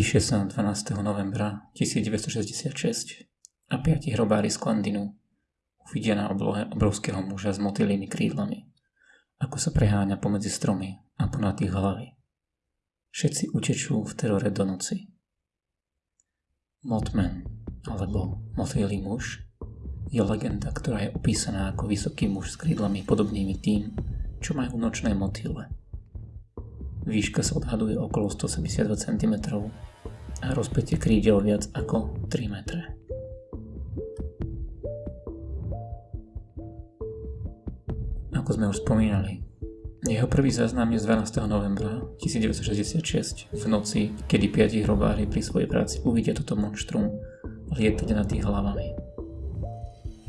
Píše sa 12. novembra 1966 a piati hrobári z Klandinu uvidia na oblohe obrovského muža s motýlými krídlami, ako sa preháňa pomedzi stromy a ponad ich hlavy. Všetci utečú v terore do noci. Mothman, alebo motýlý muž, je legenda, ktorá je opísaná ako vysoký muž s krídlami podobnými tým, čo majú nočné motýle. Výška sa odhaduje okolo 172 cm a rozpätie krídel viac ako 3 metre. Ako sme už spomínali, jeho prvý záznam je z 12. novembra 1966 v noci, kedy piati hrobári pri svojej práci uvidia toto monštrum lietať nad ich hlavami.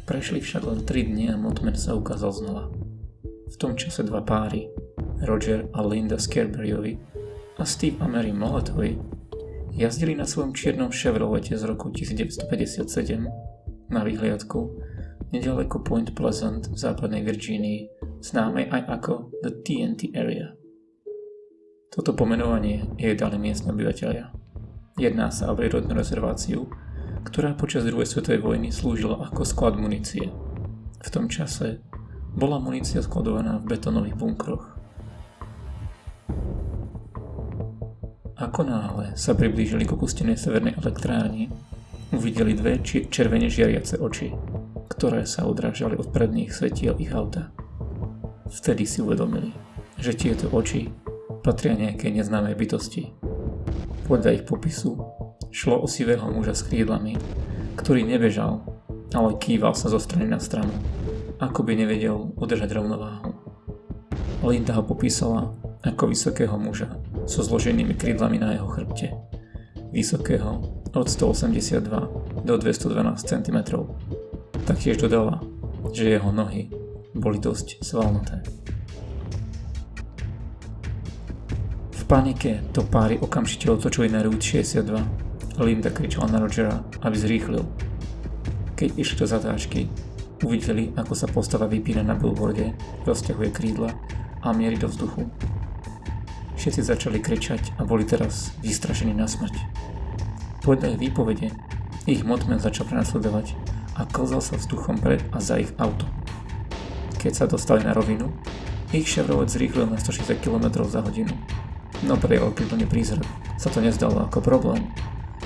Prešli však len 3 dni a Mothman sa ukázal znova. V tom čase dva páry, Roger a Linda Scarberryovi a Steve a Mary Molletovi jazdili na svojom čiernom Chevrolete z roku 1957 na vyhliadku nedaleko Point Pleasant v západnej Virgínii, známej aj ako The TNT Area. Toto pomenovanie jej dali miestne obyvateľia. Jedná sa o prírodnú rezerváciu, ktorá počas druhej svetovej vojny slúžila ako sklad munície. V tom čase bola munícia skladovaná v betónových bunkroch. Ako náhle sa priblížili k opustenej severnej elektrárni, uvideli dve či- červene žiariace oči, ktoré sa odrážali od predných svetiel ich auta. Vtedy si uvedomili, že tieto oči patria nejakej neznámej bytosti. Podľa ich popisu šlo o sivého muža s krídlami, ktorý nebežal, ale kýval sa zo strany na stranu, ako by nevedel udržať rovnováhu. Linda ho popísala ako vysokého muža so zloženými krídlami na jeho chrbte. Vysokého od 182 do 212 cm. Taktiež dodala, že jeho nohy boli dosť svalnuté. V panike to páry okamžite otočili na Route 62. Linda kričala na Rogera, aby zrýchlil. Keď išli do zatáčky, uvideli, ako sa postava vypína na billboarde, rozťahuje krídla a mierí do vzduchu. Všetci začali kričať a boli teraz vystrašení na smrť. Podľa ich výpovede, ich motmen začal prenasledovať a klzal sa vzduchom pred a za ich auto. Keď sa dostali na rovinu, ich Chevrolet zrýchlil na 160 km za hodinu. No pre jeho okrývlený prízrak sa to nezdalo ako problém.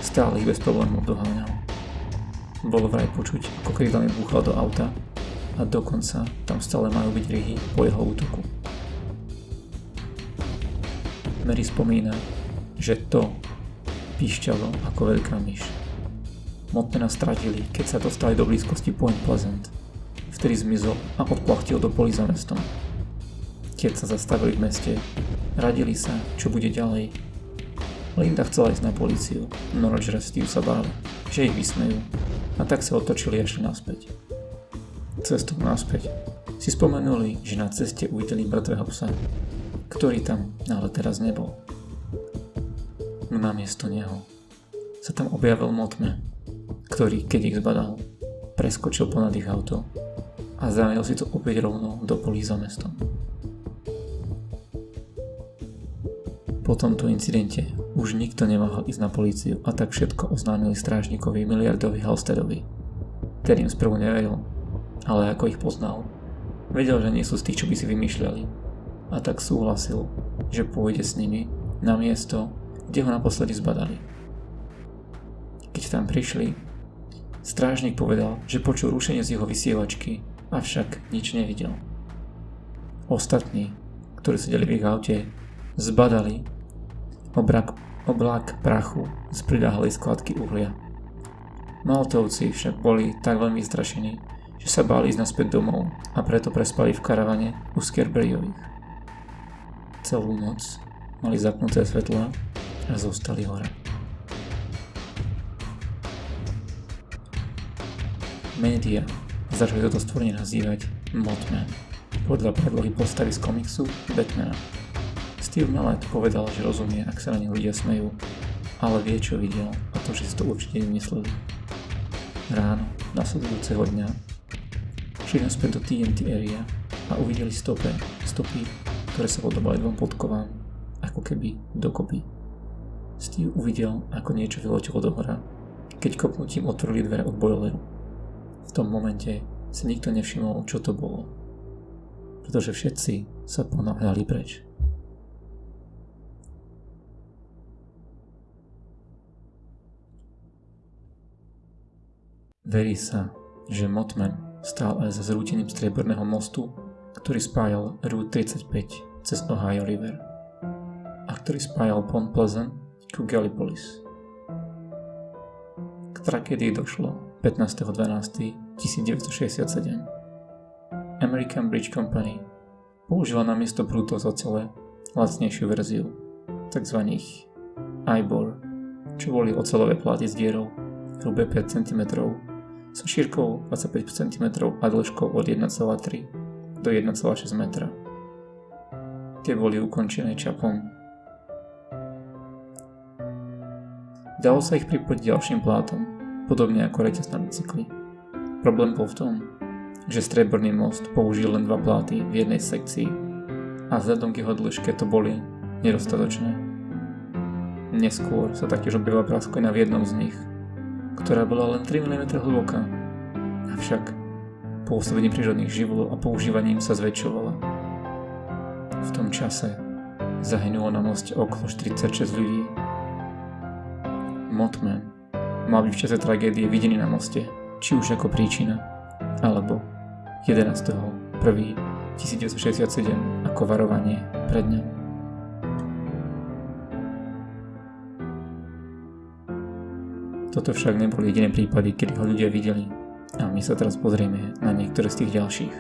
Stále ich bez problémov doháňal. Bolo vraj počuť, ako krídlami búchal do auta a dokonca tam stále majú byť ryhy po jeho útoku. Mary spomína, že to píšťalo ako veľká myš. Motmana stratili, keď sa dostali do blízkosti Point Pleasant. Vtedy zmizol a odplachtil do poli za mestom. Keď sa zastavili v meste, radili sa, čo bude ďalej. Linda chcela ísť na políciu, no Roger a Steve sa báli, že ich vysmejú a tak sa otočili a šli naspäť. Cestou naspäť si spomenuli, že na ceste uvideli mŕtvého psa, ktorý tam ale teraz nebol. No namiesto neho sa tam objavil Motme, ktorý, keď ich zbadal, preskočil ponad ich auto a zajel si to opäť rovno do polí za mestom. Po tomto incidente už nikto nemohol ísť na políciu a tak všetko oznámili strážnikovi miliardovi Halstedovi, ktorým sprvu neveril, ale ako ich poznal, vedel, že nie sú z tých, čo by si vymýšľali a tak súhlasil, že pôjde s nimi na miesto, kde ho naposledy zbadali. Keď tam prišli, strážnik povedal, že počul rušenie z jeho vysievačky, avšak nič nevidel. Ostatní, ktorí sedeli v ich aute, zbadali obrak, oblak prachu z pridáhlej skladky uhlia. Maltovci však boli tak veľmi strašení, že sa báli ísť naspäť domov a preto prespali v karavane u Skerberyových. Celú noc mali zapnuté svetla a zostali hore. Média začali toto stvorenie nazývať Mothman, podľa predlohy postavy z komiksu Batmana. Steve Mallet povedal, že rozumie, ak sa na ne ľudia smejú, ale vie, čo videl a to, že si to určite vymysleli. Ráno nasledujúceho dňa šli naspäť do TNT area a uvideli stopy, stopy ktoré sa podobali dvom podkovám, ako keby dokopy. Steve uvidel, ako niečo vyletelo do hora, keď kopnutím otvorili dvere od boileru. V tom momente si nikto nevšimol, čo to bolo, pretože všetci sa ponáhľali preč. Verí sa, že Motman stál aj za zrútením strieborného mostu, ktorý spájal Route 35 cez Ohio River a ktorý spájal Pont Pleasant ku Gallipolis. K tragédii došlo 15.12.1967. American Bridge Company použila na miesto prútov z ocele lacnejšiu verziu, tzv. Ibor, čo boli ocelové pláty s dierou hrubé 5 cm so šírkou 25 cm a dĺžkou od 1,3 do 1,6 metra. Tie boli ukončené čapom. Dalo sa ich pripojiť ďalším plátom, podobne ako reťaz na bicykli. Problém bol v tom, že strieborný most použil len dva pláty v jednej sekcii a vzhľadom k jeho dĺžke to boli nedostatočné. Neskôr sa taktiež objavila prasklina v jednom z nich ktorá bola len 3 mm hlboká. Avšak pôsobením prírodných živlov a používaním sa zväčšovala. V tom čase zahynulo na moste okolo 46 ľudí. Motman mal byť v čase tragédie videný na moste, či už ako príčina, alebo 11.1.1967 ako varovanie pred ňom. Toto však neboli jediné prípady, kedy ho ľudia videli. My sa teraz pozrieme na niektoré z tých ďalších.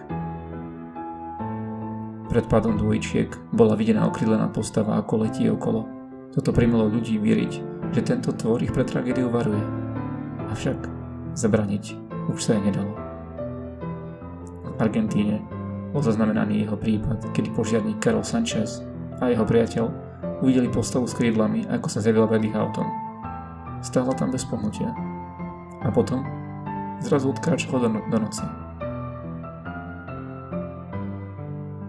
Pred pádom dvojčiek bola videná okrídlená postava ako letí okolo. Toto primelo ľudí veriť, že tento tvor ich pred tragédiou varuje. Avšak zabraniť už sa jej nedalo. V Argentíne bol zaznamenaný jeho prípad, kedy požiarník Karol Sanchez a jeho priateľ uvideli postavu s krídlami, ako sa zjavila pred ich autom stála tam bez pohnutia. A potom zrazu odkráčala do, no- do noci.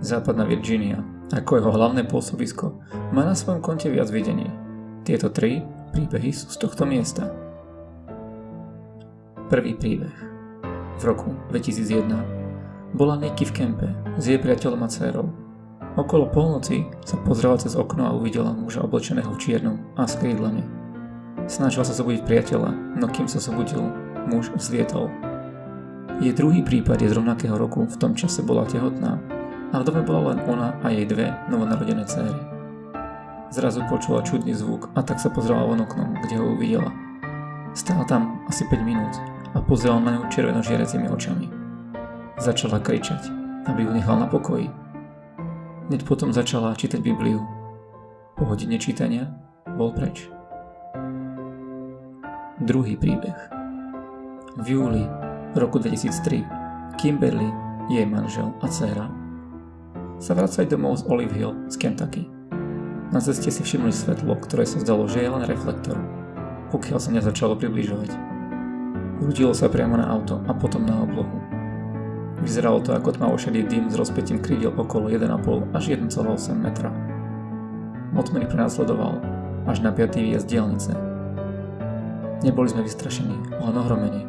Západná Virginia, ako jeho hlavné pôsobisko, má na svojom konte viac videní. Tieto tri príbehy sú z tohto miesta. Prvý príbeh. V roku 2001 bola Nicky v kempe s jej priateľom a dcerou. Okolo polnoci sa pozrela cez okno a uvidela muža oblečeného v čiernom a s krídlami. Snažila sa zobudiť priateľa, no kým sa zobudil, muž zlietol. Jej druhý prípad je z rovnakého roku, v tom čase bola tehotná a v dome bola len ona a jej dve novonarodené céry. Zrazu počula čudný zvuk a tak sa pozrela von oknom, kde ho uvidela. Stála tam asi 5 minút a pozerala na ňu červeno žiaracimi očami. Začala kričať, aby ju nechal na pokoji. Hneď potom začala čítať Bibliu. Po hodine čítania bol preč. Druhý príbeh. V júli roku 2003 Kimberly, jej manžel a dcera sa vracali domov z Olive Hill z Kentucky. Na ceste si všimli svetlo, ktoré sa zdalo, že je len reflektor, pokiaľ sa nezačalo približovať. Rudilo sa priamo na auto a potom na oblohu. Vyzeralo to ako tmavošedý dym s rozpetím krídel okolo 1,5 až 1,8 metra. Motmany prenasledoval až na 5. výjazd dielnice, Neboli sme vystrašení, len ohromení.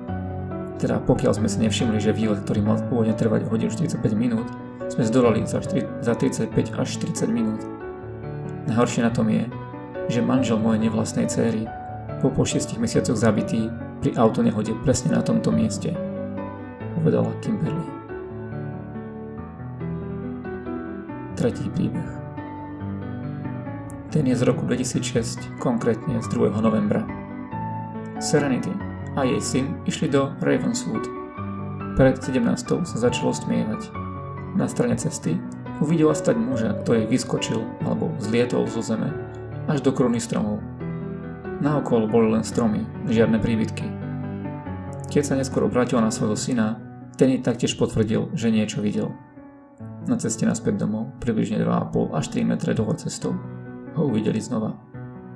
Teda pokiaľ sme si nevšimli, že výlet, ktorý mal pôvodne trvať hodinu 45 minút, sme zdolali za, 4, za 35 až 40 minút. Najhoršie na tom je, že manžel mojej nevlastnej céry bol po 6 mesiacoch zabitý pri autonehode presne na tomto mieste, povedala Kimberly. Tretí príbeh. Ten je z roku 2006, konkrétne z 2. novembra. Serenity a jej syn išli do Ravenswood. Pred 17. sa začalo stmievať. Na strane cesty uvidela stať muža, ktorý vyskočil alebo zlietol zo zeme až do kruny stromov. Naokolo boli len stromy, žiadne príbytky. Keď sa neskôr obrátil na svojho syna, ten jej taktiež potvrdil, že niečo videl. Na ceste naspäť domov, približne 2,5 až 3 metre dlho cestou, ho uvideli znova.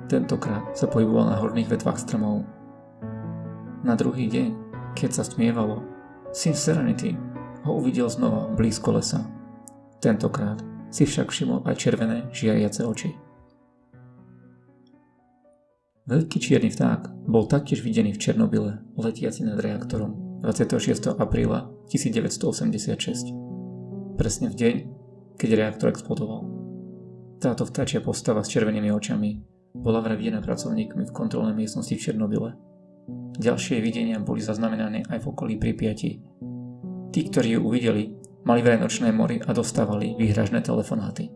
Tentokrát sa pohyboval na horných vetvách stromov na druhý deň, keď sa stmievalo, syn Serenity ho uvidel znova blízko lesa. Tentokrát si však všimol aj červené žiariace oči. Veľký čierny vták bol taktiež videný v Černobyle, letiaci nad reaktorom 26. apríla 1986. Presne v deň, keď reaktor explodoval. Táto vtáčia postava s červenými očami bola vraj videná pracovníkmi v kontrolnej miestnosti v Černobyle. Ďalšie videnia boli zaznamenané aj v okolí Pripiati. Tí, ktorí ju uvideli, mali vraj nočné mory a dostávali výhražné telefonáty.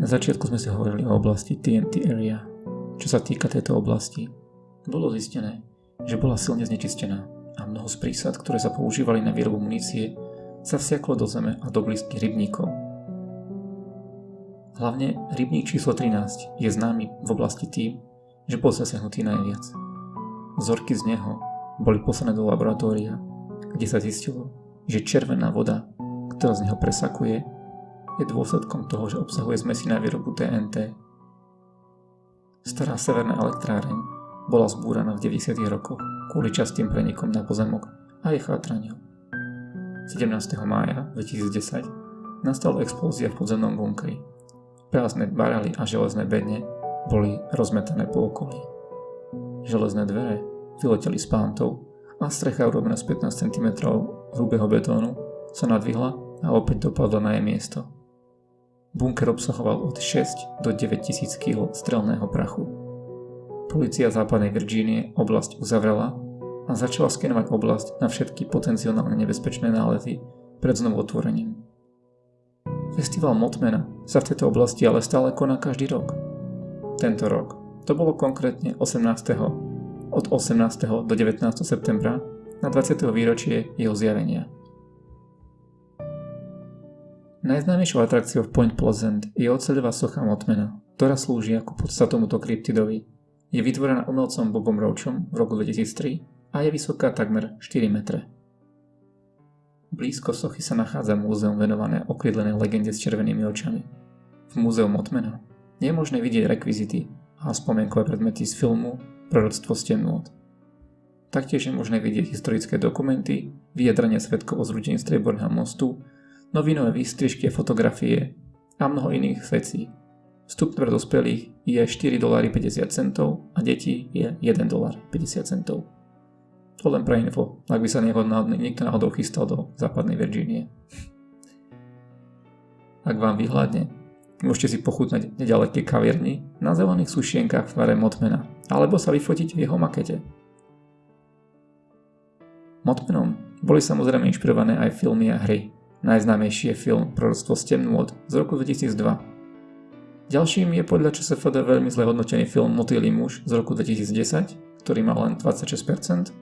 Na začiatku sme si hovorili o oblasti TNT Area. Čo sa týka tejto oblasti, bolo zistené, že bola silne znečistená a mnoho z prísad, ktoré sa používali na výrobu munície, sa vsiaklo do zeme a do blízkych rybníkov. Hlavne rybník číslo 13 je známy v oblasti tým, že bol zasiahnutý najviac. Vzorky z neho boli poslané do laboratória, kde sa zistilo, že červená voda, ktorá z neho presakuje, je dôsledkom toho, že obsahuje zmesi na výrobu TNT. Stará severná elektráreň bola zbúraná v 90. rokoch kvôli častým prenikom na pozemok a jej chátraniu. 17. mája 2010 nastala explózia v podzemnom bunkri. Prázdne barely a železné bedne boli rozmetané po okolí. Železné dvere vyleteli z pántov a strecha urobená z 15 cm hrubého betónu sa nadvihla a opäť dopadla na jej miesto. Bunker obsahoval od 6 do 9 tisíc kg strelného prachu. Polícia západnej Virgínie oblasť uzavrela a začala skenovať oblasť na všetky potenciálne nebezpečné nálety pred znovu otvorením. Festival Motmana sa v tejto oblasti ale stále koná každý rok. Tento rok to bolo konkrétne 18. od 18. do 19. septembra na 20. výročie jeho zjavenia. Najznámejšou atrakciou v Point Pleasant je oceľová socha Motmana, ktorá slúži ako podsta tomuto kryptidovi. Je vytvorená umelcom Bobom Roachom v roku 2003 a je vysoká takmer 4 metre. Blízko sochy sa nachádza múzeum venované okrídlenej legende s červenými očami. V múzeu Motmana je možné vidieť rekvizity a spomienkové predmety z filmu Proroctvo stemnôt. Taktiež je možné vidieť historické dokumenty, vyjadrania svetkov o zrúdení Strieborného mostu novinové výstrižky a fotografie a mnoho iných vecí. Vstup pre dospelých je 4,50 centov a detí je 1,50 centov. To len pre info, ak by sa niekto náhodou chystal do západnej Virgínie. Ak vám vyhľadne, môžete si pochutnať nedaleké kavierni na zelených sušienkách v tvare Motmana, alebo sa vyfotiť v jeho makete. Motmenom boli samozrejme inšpirované aj filmy a hry, Najznámejší je film Proroctvo z temnôt z roku 2002. Ďalším je podľa ČSFD veľmi zle hodnotený film Motýlý muž z roku 2010, ktorý mal len 26%,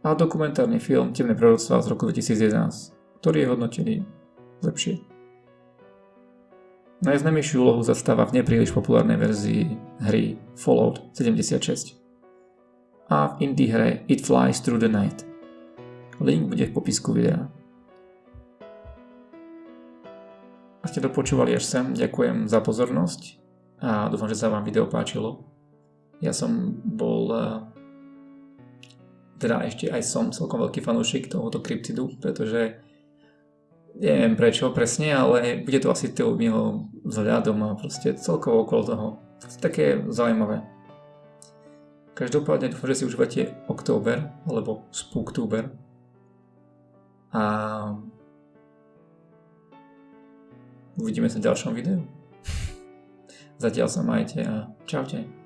a dokumentárny film Temné proroctva z roku 2011, ktorý je hodnotený lepšie. Najznámejšiu úlohu zastáva v nepríliš populárnej verzii hry Fallout 76 a v indie hre It Flies Through the Night. Link bude v popisku videa. Ak ste dopočúvali až sem, ďakujem za pozornosť a dúfam, že sa vám video páčilo. Ja som bol eh, teda ešte aj som celkom veľký fanúšik tohoto kryptidu, pretože neviem prečo presne, ale bude to asi tým jeho vzhľadom a proste celkovo okolo toho. Také zaujímavé. Každopádne dúfam, že si užívate Oktober alebo Spooktober. A Uvidíme sa v ďalšom videu. Zatiaľ sa majte a čaute.